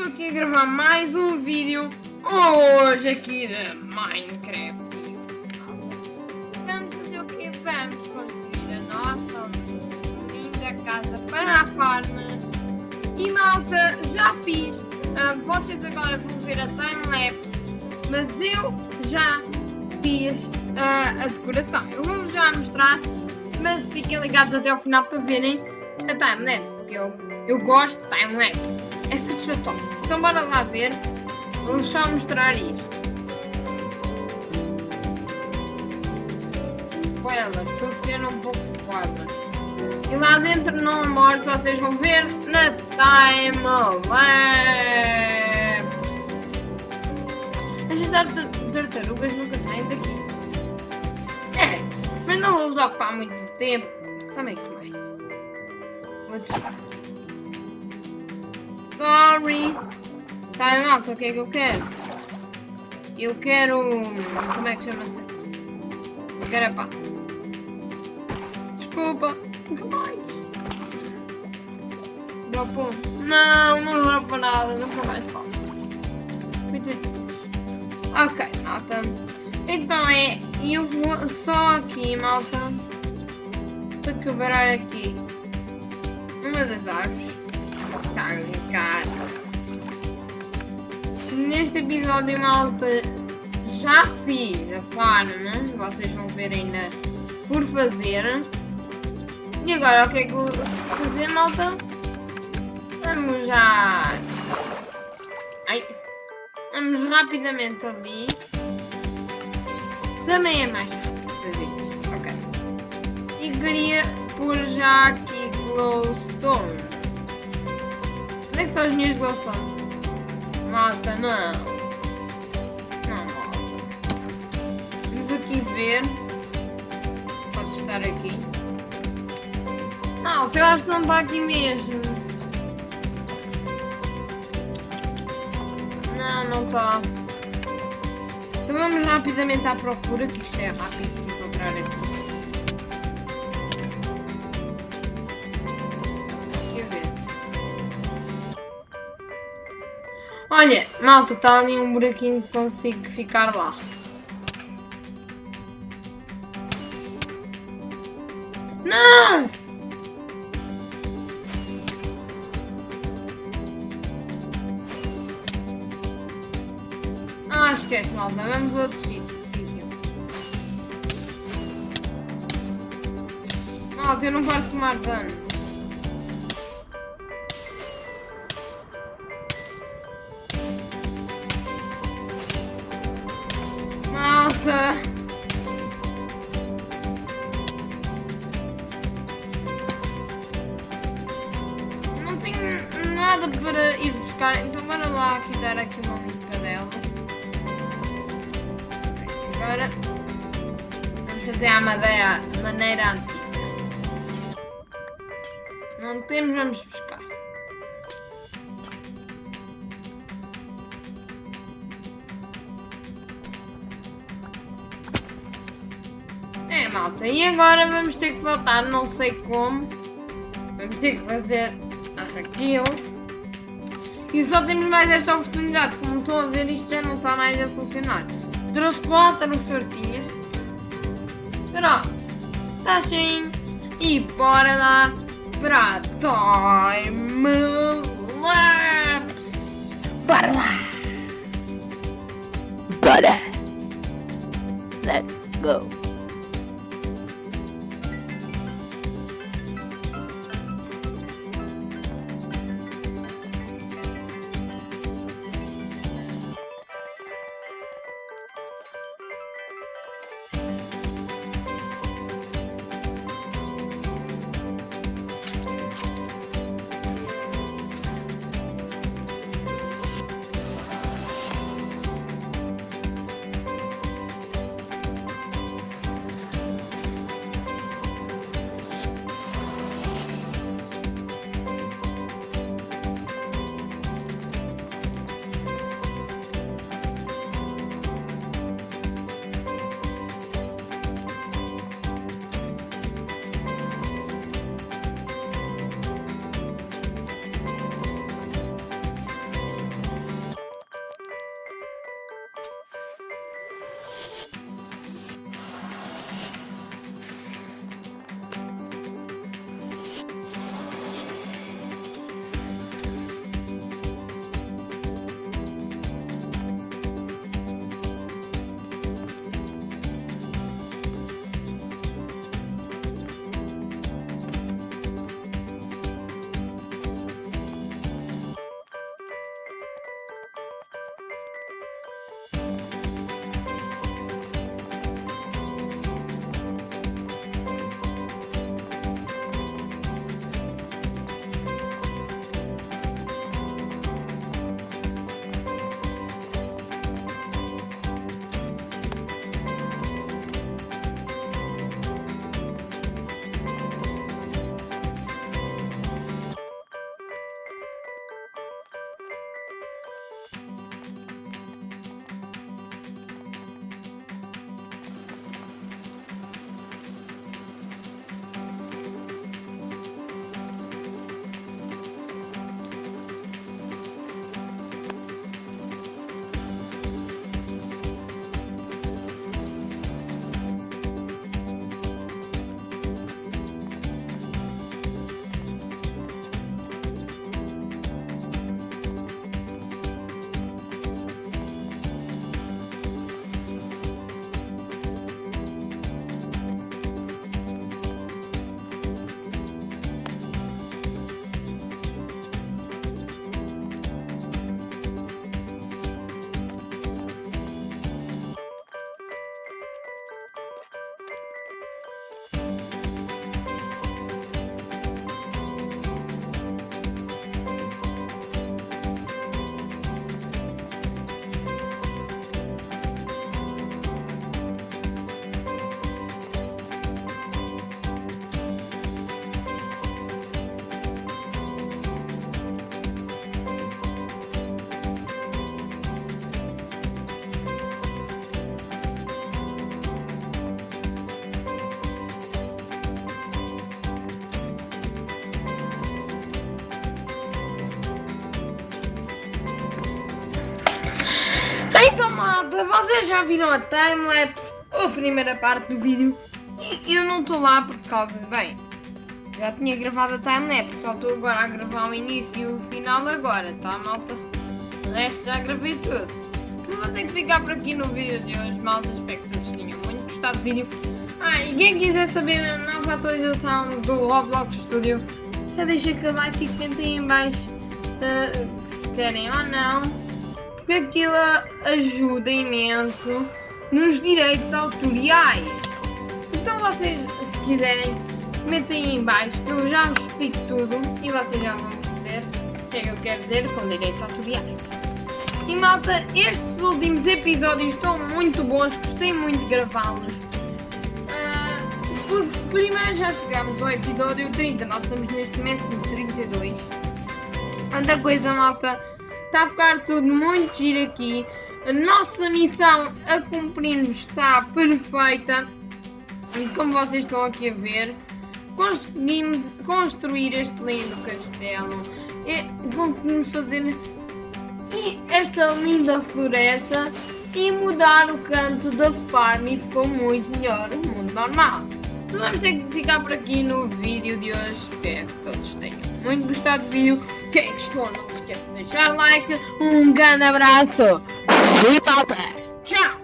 estou aqui a gravar mais um vídeo hoje aqui de Minecraft. Vamos fazer o quê? Vamos construir a nossa linda casa para a farm. E malta, já fiz. ah, vocês agora vão ver a time-lapse, mas eu já fiz ah, a decoração. Eu vou-vos já mostrar, mas fiquem ligados até ao final para verem a time-lapse, que eu, eu gosto de time-lapse. É satisfatório. Então bora lá ver. Vou só mostrar isto. Spoiler, estou ser um pouco spoiler. E lá dentro não mostro, vocês vão ver na time-lapse. As tar- tartarugas nunca saem daqui. É, mas não vou vos ocupar muito tempo. Sabem como é? Vou testar. Sorry. Tá, malta, o que é que eu quero? Eu quero... Como é que chama-se? Eu quero a pasta. Desculpa. Nunca mais. Dropou. Não, não dropou nada. Nunca mais falta. Ok, malta. Então é... Eu vou só aqui, malta. Para quebrar aqui. Uma das árvores. Cara. Neste episódio, malta, já fiz a farm. Vocês vão ver ainda por fazer. E agora, o que é que vou fazer, malta? Vamos já... Ai. Vamos rapidamente ali. Também é mais rápido fazer isto. Ok. E queria pôr já aqui glowstone. Onde é que estão as minhas glowstones? Malta, não. Não, malta. Vamos aqui ver. Pode estar aqui. Malta, eu acho que não está aqui mesmo. Não, não está. Então vamos rapidamente à procura, que isto é rápido de se encontrar aqui. Olha, malta, está ali um buraquinho que consigo ficar lá. Não! Ah, esquece, malta, vamos a outro sítio. Malta, eu não de tomar dano. Nada para ir buscar, então bora lá aqui dar aqui uma limpa dela. Agora vamos fazer a madeira de maneira antiga. Não temos, vamos buscar. É, malta, e agora vamos ter que voltar, não sei como. Vamos ter que fazer aquilo. E só temos mais esta oportunidade, como estão a ver, isto já não está mais a funcionar. Trouxe quatro sortinhas. Pronto, está assim. E bora lá para a Time Vocês já viram a timelapse, a primeira parte do vídeo, e eu não estou lá por causa de bem. Já tinha gravado a timelapse, só estou agora a gravar o início e o final agora, tá malta? O resto já gravei tudo. Então vou ter que ficar por aqui no vídeo de hoje, malta. Espero que tenham muito gostado do vídeo. Ah, e quem quiser saber a nova atualização do Roblox Studio, já deixa aquele like e comentem em baixo uh, se querem ou não. Porque aquilo ajuda imenso nos direitos autoriais. Então vocês, se quiserem, comentem em baixo que eu já vos explico tudo e vocês já vão perceber o que é que eu quero dizer com direitos autoriais. E malta, estes últimos episódios estão muito bons, gostei muito de gravá-los. Uh, primeiro já chegamos ao episódio 30, nós estamos neste momento no 32. Outra coisa, malta, está a ficar tudo muito giro aqui. A nossa missão a cumprir está perfeita. E como vocês estão aqui a ver, conseguimos construir este lindo castelo. E conseguimos fazer esta linda floresta e mudar o canto da farm e ficou muito melhor o mundo normal. Então vamos ter que ficar por aqui no vídeo de hoje. Espero que todos tenham muito gostado do vídeo. Quem gostou não se esqueça de deixar like. Um grande abraço e malta! Tchau!